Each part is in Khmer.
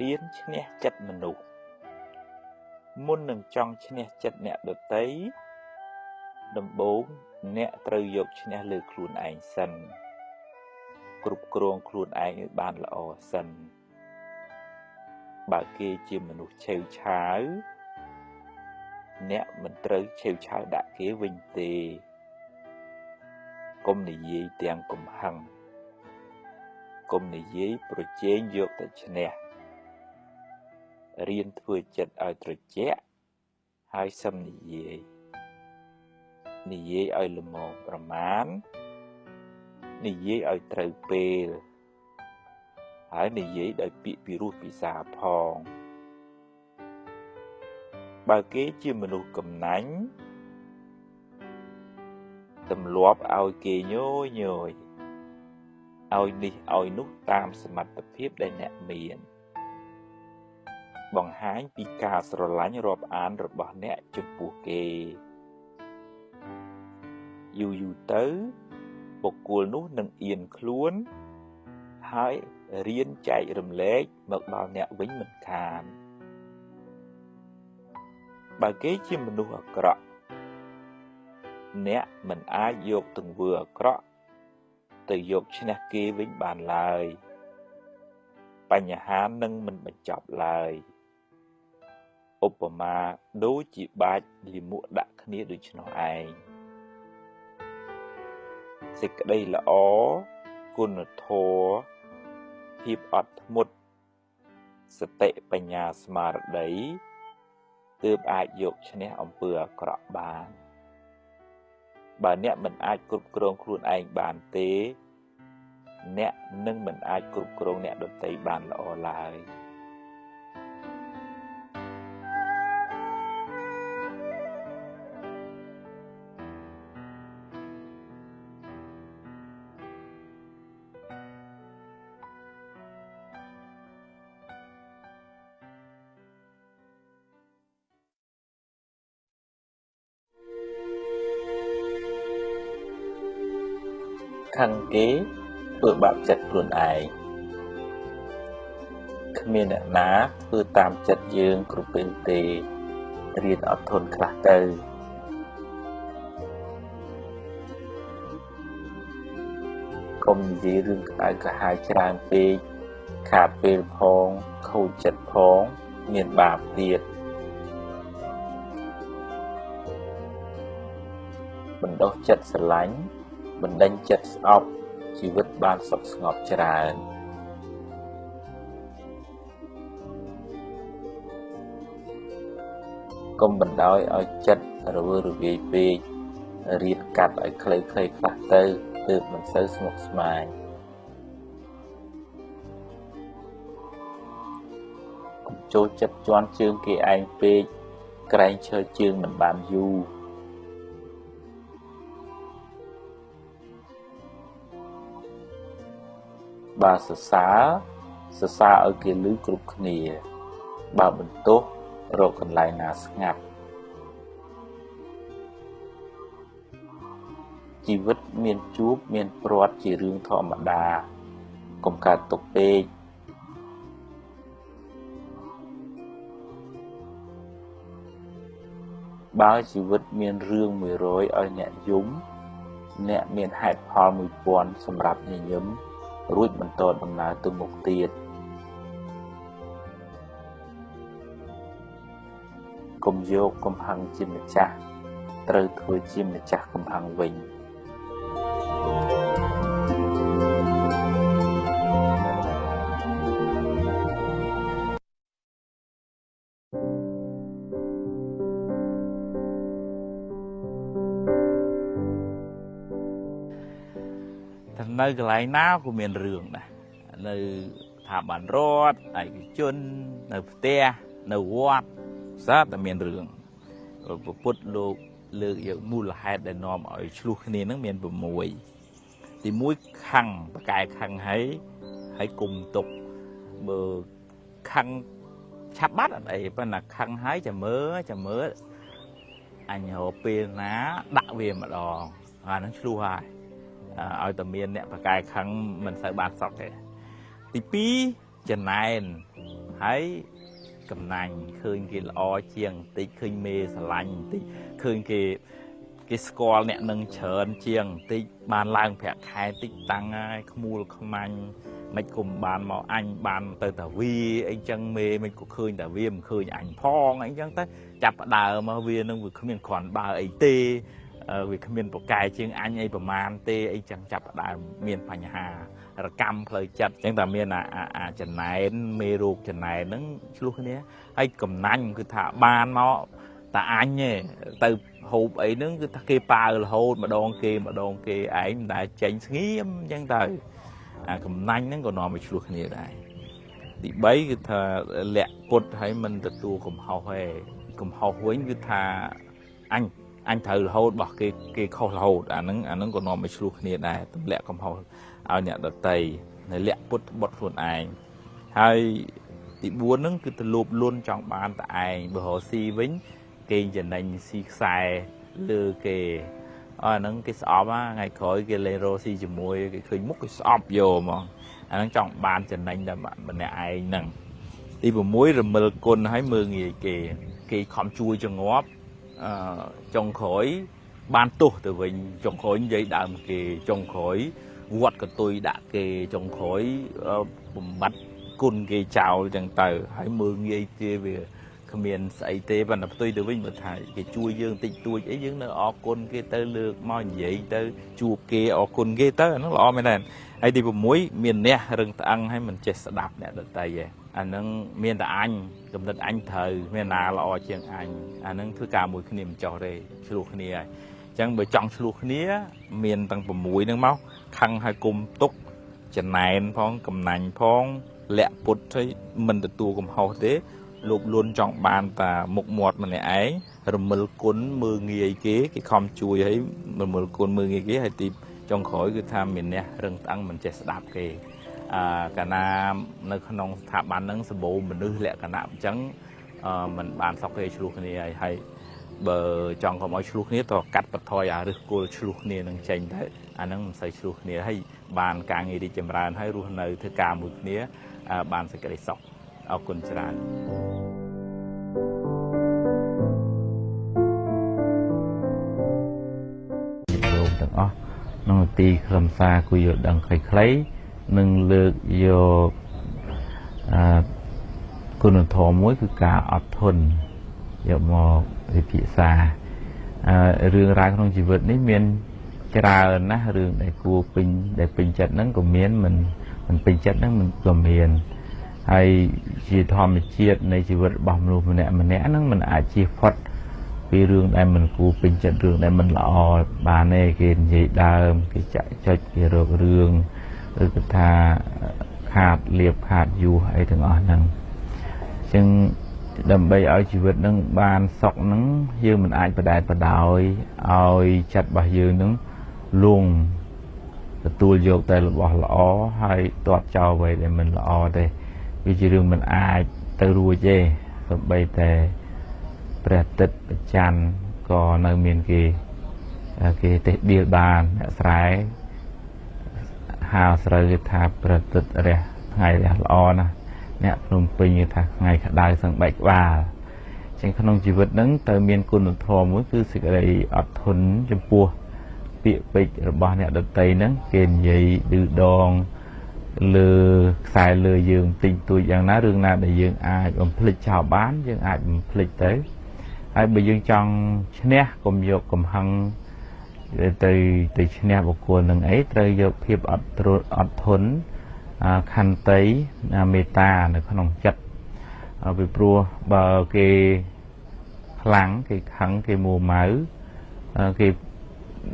រៀនឈ្នះចិត្តមនុស្សមុននឹងចង់ឈ្នះចិត្តអ្នកដទៃដំបូងអ្នកត្រូវយកឈ្នះលើខ្លួនឯងសិន គ្រប់គ្រងខ្លួនឯងឲ្យបានល្អសិនបើគេជាមនុស្សឆេវឆាវអ្នកមិនត្រូវឆេវឆាវដាក់គេវិញទេកុំនិយាយទាំងកំហឹងកុំនិយាយប្រជែងយកតែឈ្នះ រៀនធ្វើចិត្តឲ្យត្រជាក់ហើយសឹមនិយាយនិយាយឲ្យល្មមប្រមាណនិយាយឲ្យត្រូវពេលហើយនិយាយដោយពាក្យពីរោះពិសាផងបើគេជាមនុស្សកំណាញ់ទម្លាប់ឲ្យគេញយញយឲ្យនេះឲ្យនោះតាមសមត្ថភាពដែលអ្នកមាន បង្ហាញពីការស្រឡាញ់រាប់អានរបស់អ្នកចំពោះគេយូរយូរទៅបុគ្គលនោះនឹងអៀនខ្លួន ហើយរៀនចែករំលែកមកដល់អ្នកវិញមិនខានបើគេជាមនុស្សអាក្រក់អ្នកមិនអាចយកទង្វើអាក្រក់ទៅយកឈ្នះគេវិញបានឡើយ បញ្ហានឹងមិនបញ្ចប់ឡើយឧ បមាដូចជាបាច់លាមក ដាក់គ្នាដូច្នោះឯងសេចក្តីល្អគុណធម៌ភាពអត់ធ្មត់សតិបញ្ញាស្មារតីទើបអាចយកឈ្នះអំពើអាក្រក់បាន បើអ្នកមិនអាចគ្រប់គ្រងខ្លួនឯងបានទេ អ្នកនឹងមិនអាចគ្រប់គ្រងអ្នកដទៃបានល្អឡើយ។ ខឹងគេធ្វើបាបចិត្តខ្លួនឯងគ្មានអ្នកណាធ្វើតាមចិត្តយើងគ្រប់ពេលទេរៀនអត់ធន់ខ្លះទៅកុំនិយាយរឿងក្តៅក្រហាយច្រើនពេកខាតពេលផងខូចចិត្តផងមានបាបទៀតបណ្ដោះចិត្តស្រឡាញ់ បណ្ដេញចិត្តស្អប់ជីវិតបានសុខស្ងប់ច្រើនកុំបណ្ដោយឲ្យចិត្តរវើរវាយពេករៀនកាត់ឲ្យខ្លីៗខ្លះទៅទើបមិនសូវស្មុគស្មាញកុំចូលចិត្តជន់ជើងគេឯងពេកក្រែងឈើជើងមិនបានយូរ បើសរសើរសរសើរឲ្យគេឮគ្រប់គ្នា បើបន្ទោសរកកន្លែងណាស្ងាត់ជីវិតមានជួបមានព្រាត់ជារឿងធម្មតាកុំកើតទុកពេកបើជីវិតមានរឿង100ឲ្យអ្នកយំ អ្នកមានហេតុផល1000សម្រាប់ញញឹម រួចបន្តដំណើរទៅមុខទៀតកុំយកកំហឹងជាម្ចាស់ត្រូវធ្វើជាម្ចាស់កំហឹងវិញ នៅកន្លែងណាក៏មានរឿងដែរនៅស្ថាប័នរដ្ឋឯកជននៅផ្ទះនៅវត្តសាតែមានរឿងពុទ្ធលោកលើកយកមូលហេតុដែលនាំឲ្យឆ្លោះគ្នានឹងមាន6ទី1ខੰងបកែខੰងហើយហើយគុំទុកបើខੰងឆាប់បាត់អត់អីប៉ុន្តែខੰងហើយចាំមើលចាំមើលអញរពេលណាដាក់វាម្ដងអានឹងឆ្លោះហើយ ឲ្យតែមានអ្នកប្រកែខឹងមិនសូវបានសក់ទេទី2ចំណែនហហើយកំណាញ់ឃើញគេល្អជាងបន្តិចឃើញមេស្រឡាញ់បន្តិចឃើញគេគេស្គាល់អ្នកនឹងច្រើនជាងបន្តិចបានឡើងប្រាក់ខែតិចតាំងហើយខ្មួលខ្មាញ់មិនគុំបានមកអញបានទៅតាវីអីចឹងមេមិនក៏ឃើញតាវីមិនឃើញអញផងអីចឹងទៅចាប់ផ្ដើមមកវានឹងវាគ្មានគ្រាន់បើអីទេ វាគ្មានប្រកែជាងអញអីប្រមាណទេអីចឹងចាប់ផ្ដើមមានបញ្ហារកម្មផ្លូវចិត្តអញ្ចឹងតែមានអាចំណែនមេរោគចំណែនហ្នឹងឆ្លោះគ្នាហើយកំណាញ់គឺថាបានមកតាអញទេទៅហូបអីហ្នឹងគឺថាគេប៉ាវរហូតម្ដងគេម្ដងគេឯងមិនដែលចេញស្ងៀមអញ្ចឹងទៅអាកំណាញ់ហ្នឹងក៏នាំឲ្យឆ្លោះគ្នាដែរទី3គឺថាលាក់ពុតឲ្យមិនទទួលកំហុសទេកំហុសវិញគឺថាអញ អញត្រូវរហូតរបស់គេគេខុសរហូតអាហ្នឹងអាហ្នឹងក៏នាំឲ្យឆ្លោះគ្នាដែរទម្លាក់កំហុសឲ្យអ្នកដតីនៅលាក់ពុតបុតខ្លួនឯងហើយទី4ហ្នឹងគឺទៅលោបលន់ចង់បានតែឯងបើរកស៊ីវិញគេចំណេញស៊ីខ្សែលើគេអស់ហ្នឹងគេស្អប់ថ្ងៃក្រោយគេលេងរកស៊ីជាមួយគេឃើញមុខគេស្អប់យកហ្មងអាហ្នឹងចង់បានចំណេញតែម្នាក់ឯងហ្នឹងទី6រមិលគុណឲ្យមើងងាយគេ គេខំជួយចងាប់អឺ ចុងក្រោយបានទោសទៅវិញចុងក្រោយនិយាយដើមគេចុងក្រោយវត្តកតុយដាក់គេចុងក្រោយបំបត្តិគុណគេចោលចឹងទៅហើយមើងងាយទេវាគ្មានស្អីទេប៉ុន្តែផ្ទុយទៅវិញមើលថាគេជួយយើងតិចតួចអីយើងនៅអរគុណគេទៅលើកមកនិយាយទៅជួបគេអរគុណគេទៅអាហ្នឹងល្អមែនទេហើយទី6មានអ្នករឹងត្អឹងហើយមិនចេះស្ដាប់អ្នកដតីឯង អាហ្នឹងមានតែអញកំណត់អញត្រូវមានណាល្អជាងអញអាហ្នឹងធ្វើការមួយគ្នាមិនចោះទេឆ្លោះគ្នាហើយអញ្ចឹងបើចង់ឆ្លោះគ្នា មានទាំង6ហ្នឹងមកខឹងឲ្យគុំទុកចំណែនផងកំណាញ់ផងលាក់ពុតឲ្យមិនទទួលកំហុសទេលោកលួនចង់បានតាមុខមាត់ម្នាក់ឯងរមិលគុណមើងងាយគេគេខំជួយឲ្យរមិលគុណមើងងាយគេហើយទីចុងក្រោយគឺថាមានអ្នករឹងត្អឹងមិនចេះស្ដាប់គេអឺ កាលណានៅក្នុងស្ថាប័នហ្នឹងសម្បូរមនុស្សលក្ខណៈអញ្ចឹងអឺมันបានសក់គេឆ្លោះគ្នាហើយហើយបើចង់កុំឲ្យឆ្លោះគ្នាតកាត់បន្ថយអាឫសគល់ឆ្លោះគ្នានឹងចេញទៅអាហ្នឹងមិនសូវឆ្លោះគ្នាហើយបានការងាររីកចម្រើនហើយរស់នៅធ្វើការមួយគ្នាបានសេចក្តីសុខអរគុណច្រើនលោកទាំងអស់ក្នុងទីខ្លឹមសារគួរយល់ដឹងខ្លីៗ នឹងលើកយកអឺគុណធម៌មួយគឺការអត់ធន់យកមកវិភាសាអឺរឿងរ៉ាវក្នុងជីវិតនេះមានច្រើនណាស់រឿងដែលគួរពេញដែលពេញចិត្តហ្នឹងក៏មានមិនមិនពេញចិត្តហ្នឹងមិនក៏មានហើយជាធម្មជាតិនៃជីវិតរបស់មនុស្សម្នាក់ម្នាក់ហ្នឹងมันអាចជៀសផុតពីរឿងដែលមិនគួរពេញចិត្តរឿងដែលមិនល្អបានទេគេនិយាយដើមគេចាក់ចុចគេរករឿង ឬក៏ថាខាតលៀបខាតយូរអីទាំងអស់ហ្នឹងអញ្ចឹងដើម្បីឲ្យជីវិតនឹងបានសុខនឹងយើងមិនអាចបដែតបដោយឲ្យចិត្តរបស់យើងនឹងលងទទួលយកតែរបស់ល្អហើយទាត់ចោលអ្វីដែលមិនល្អទេវាជារឿងមិនអាចទៅរួចទេសូម្បីតែព្រះអាទិត្យប្រច័នក៏នៅមានគេគេទេសដៀលបានអ្នកស្រែ ហៅស្រូវគេថាព្រះអាទិត្យរះថ្ងៃរះល្អណាស់អ្នកភ្នំពេញគេថាថ្ងៃក្តៅសឹងបែកក្បាលចឹងក្នុងជីវិតហ្នឹងទៅមានគុណធម៌មួយគឺសេចក្តីអត់ធន់ចំពោះពាក្យពេចន៍របស់អ្នកដតីហ្នឹងគេនិយាយឌឺដងលើខ្សែលើយើងតិចតួចយ៉ាងណារឿងណាដែលយើងអាចបំភ្លេចចោលបាន យើងអាចបំភ្លេចទៅហើយបើយើងចង់ឈ្នះកុំយកកំហឹង ទៅទៅឈ្នះបុគ្គលនឹងអីត្រូវយកភាពអត់អត់ធន់ខន្តីមេត្តានៅក្នុងចិត្តពីព្រោះបើគេខ្លាំងគេខឹងគេមួម៉ៅគេ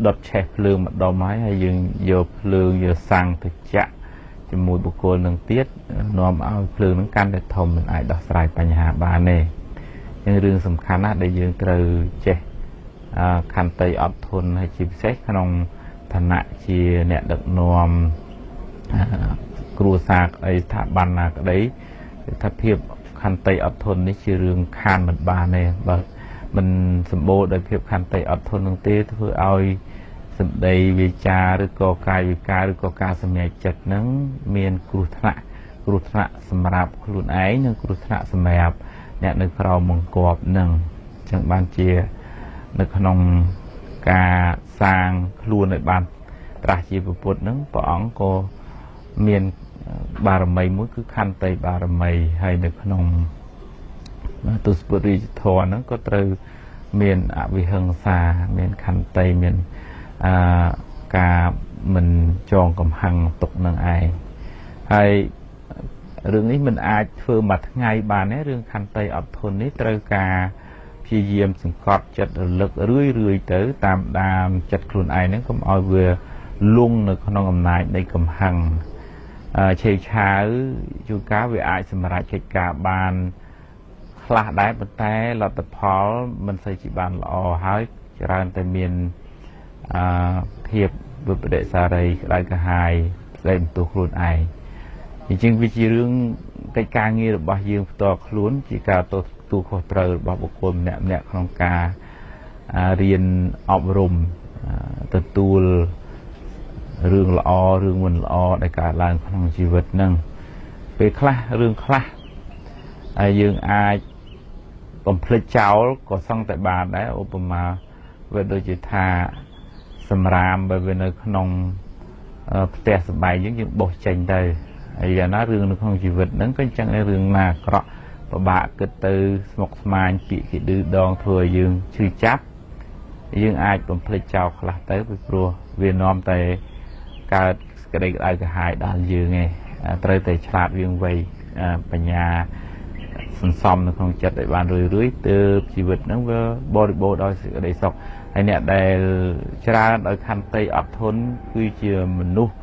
ដុតឆេះភ្លើងម្ដុំហើយហើយយើងយកភ្លើងយកសាំងទៅចាក់ជាមួយបុគ្គលនឹងទៀតនាំឲ្យភ្លើងនឹងកាន់តែធំមិនអាចដោះស្រាយបញ្ហាបានទេអញ្ចឹងរឿងសំខាន់ណាស់ដែលយើងត្រូវចេះ ខន្តីអត់ធន់ហើយជាពិសេសក្នុងឋានៈជាអ្នកដឹកនាំគ្រួសារក្តីស្ថាប័នណាក្តីថាភាពខន្តីអត់ធន់នេះជារឿងខានមិនបានទេបើមិនសម្បូរដោយភាពខន្តីអត់ធន់នឹងទេធ្វើឲ្យសម្ដីវាចាឬក៏កាយវិការឬក៏ការសម្រេចចិត្តនឹងមានគ្រោះថ្នាក់គ្រោះថ្នាក់សម្រាប់ខ្លួនឯងនិងគ្រោះថ្នាក់សម្រាប់អ្នកនៅក្រោមបង្គាប់នឹងអញ្ចឹងបានជា នៅក្នុងការសាងខ្លួនឲ្យបានត្រាស់ជាពុទ្ធនឹងព្រះអង្គក៏មានបារមីមួយគឺខន្តីបារមីហើយនៅក្នុងទស្សពុរិយធម៌ហ្នឹងក៏ត្រូវមានអវិហិង្សាមានខន្តីមានអឺការមិនចងកំហឹងទុកនឹងឯងហើយរឿងនេះមិនអាចធ្វើមួយថ្ងៃបានទេរឿងខន្តីអត់ធន់នេះត្រូវការ ព្យាយាមសង្កត់ចិត្តរលឹករឿយរឿយទៅ តាមដានចិត្តខ្លួនឯងហ្នឹងកុំឲ្យវាលងនៅក្នុងអំណាចនៃកំហឹងឆេវឆាវជួនកាលវាអាចសម្រេចកិច្ចការបានខ្លះដែរប៉ុន្តែលទ្ធផលមិនសូវជាបានល្អហើយច្រើនតែមានអឺភាពវិបដិសារីក្តៅក្រហាយស្ដីបន្ទោសខ្លួនឯងអញ្ចឹងវាជារឿងកិច្ចការងាររបស់យើងផ្ទាល់ខ្លួនជាការទ ទួលខុសត្រូវរបស់បុគ្គលម្នាក់ម្នាក់ក្នុងការរៀនអប់រំទទួលរឿងល្អរឿងមិនល្អដែលកើតឡើងក្នុងជីវិតហ្នឹងពេលខ្លះរឿងខ្លះហើយយើងអាចបំភ្លេចចោលក៏សឹងតែបានដែរឧបមាវាដូចជាថាសម្រាមបើវានៅក្នុងផ្ទះសបាយយើងយើងបោះចេញទៅហើយយ៉ាងណារឿងនៅក្នុងជីវិតហ្នឹងក៏អញ្ចឹងឯរឿងណាអាក្រក់ ពិបាកគិតទៅស្មុគស្មាញពាក្យគេឌឺដងធ្វើឲ្យយើងឈឺចាប់យើងអាចបំភ្លេចចោលខ្លះទៅពីព្រោះវានាំតែកើតក្តីក្តៅក្រហាយដល់យើងឯងត្រូវតែឆ្លាតវៀងវៃបញ្ញាសន្សំនៅក្នុងចិត្តឲ្យបានរឿយរឿយទើបជីវិតហ្នឹងវាបរិបូរដោយសេចក្តីសុខហើយអ្នកដែលច្រើនដោយខន្តីអត់ធន់គឺជាមនុស្ស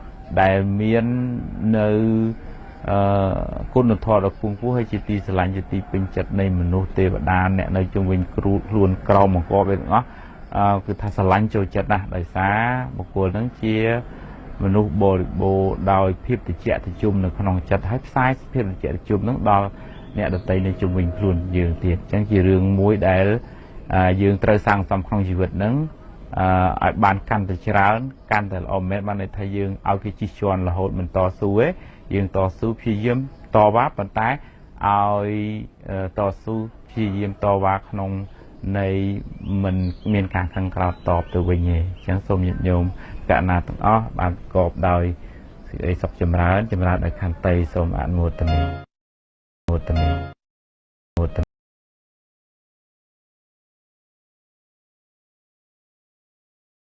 ដែលមាននៅ អឺគុណធម៌ដ៏ខ្ពង់ខ្ពស់ហើយជាទីស្រឡាញ់ជាទីពេញចិត្តនៃមនុស្សទេវតាអ្នកនៅជុំវិញគ្រូខ្លួនក្រមអង្គវាទាំងអស់អឺគឺថាស្រឡាញ់ចូលចិត្តណាស់ដោយសារបុគ្គលហ្នឹងជាមនុស្សបរិបូរដោយភាពតិចតិជុំនៅក្នុងចិត្តហើយផ្សាយភាពតិចតិជុំហ្នឹងដល់អ្នកដតីនៅជុំវិញខ្លួនយើងទៀតអញ្ចឹងជារឿងមួយដែលយើងត្រូវសាងសង់ក្នុងជីវិតហ្នឹងឲ្យបានកាន់តែច្រើនកាន់តែល្អមែនបានន័យថាយើងឲ្យគេជិះជាន់រហូតមិនតស៊ូទេ យើងតស៊ូព្យាយាមតវ៉ាប៉ុន្តែឲ្យតស៊ូព្យាយាមតវ៉ាក្នុងនៃមិនមានការខឹងក្រោធតបទៅវិញទេអញ្ចឹងសូមញាតិញោមកណាទាំងអស់បានប្រកបដោយសេចក្តីសុខចម្រើនចម្រើនដោយខន្តីសូមអនុមោទនាមោទនាមោទនា